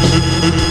Música